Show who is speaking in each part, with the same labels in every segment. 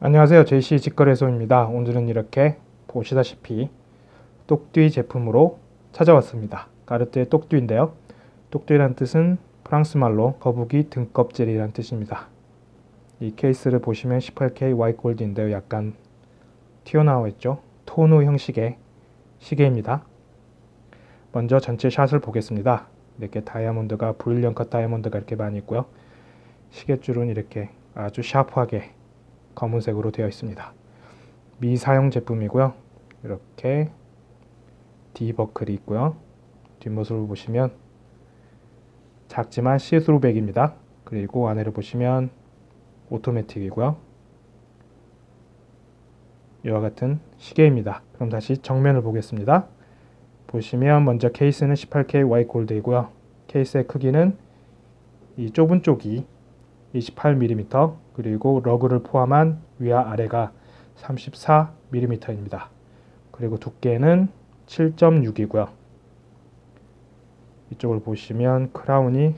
Speaker 1: 안녕하세요. JC 직거래소입니다. 오늘은 이렇게 보시다시피 똑띠 제품으로 찾아왔습니다. 까르띠의 똑띠인데요. 똑띠란 뜻은 프랑스말로 거북이 등껍질이란 뜻입니다. 이 케이스를 보시면 18K Y 골드인데요. 약간 튀어나와 있죠? 토누 형식의 시계입니다. 먼저 전체 샷을 보겠습니다. 이렇게 다이아몬드가 브릴리언 컷 다이아몬드가 이렇게 많이 있고요. 시계줄은 이렇게 아주 샤프하게 검은색으로 되어 있습니다. 미사용 제품이고요. 이렇게 D buckle이 있고요. 뒷모습을 보시면 작지만 see-through back입니다. 그리고 안에를 보시면 오토매틱이고요. 이와 같은 시계입니다. 그럼 다시 정면을 보겠습니다. 보시면 먼저 케이스는 18K Y gold이고요. 케이스의 크기는 이 좁은 쪽이 28mm 그리고 lug를 포함한 위와 아래가 34mm입니다. 그리고 두께는 7.6이고요. 이쪽을 보시면 crown이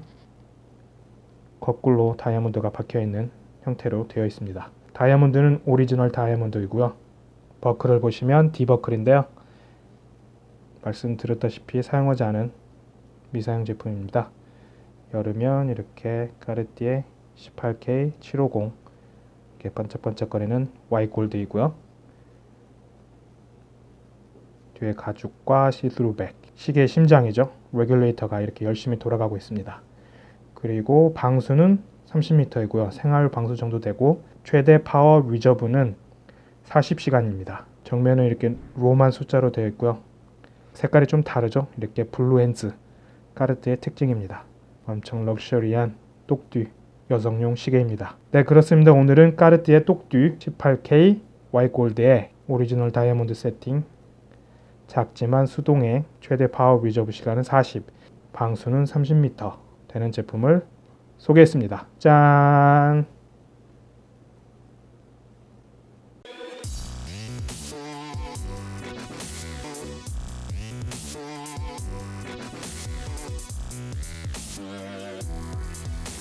Speaker 1: 거꾸로 다이아몬드가 박혀있는 형태로 되어 있습니다. 다이아몬드는 오리지널 다이아몬드이고요. 버클을 보시면 D buckle인데요. 말씀드렸다시피 사용하지 않은 미사용 제품입니다. 열으면 이렇게 까르띠에 18K 750 이렇게 반짝반짝거리는 Y gold이고요. 뒤에 가죽과 see-through back 시계의 심장이죠. regulator가 이렇게 열심히 돌아가고 있습니다. 그리고 방수는 30m이고요. 생활 방수 정도 되고 최대 power reserve는 40시간입니다. 정면은 이렇게 Roman 숫자로 되어 있고요. 색깔이 좀 다르죠. 이렇게 blue hands 까르띠에의 특징입니다. 엄청 럭셔리한 똑뛰 여성용 시계입니다. 네 그렇습니다. 오늘은 까르띠에 똑뛰 18K Y gold의 오리지널 다이아몬드 세팅 작지만 수동의 최대 power reserve 시간은 40 방수는 30m 되는 제품을 소개했습니다. 짠!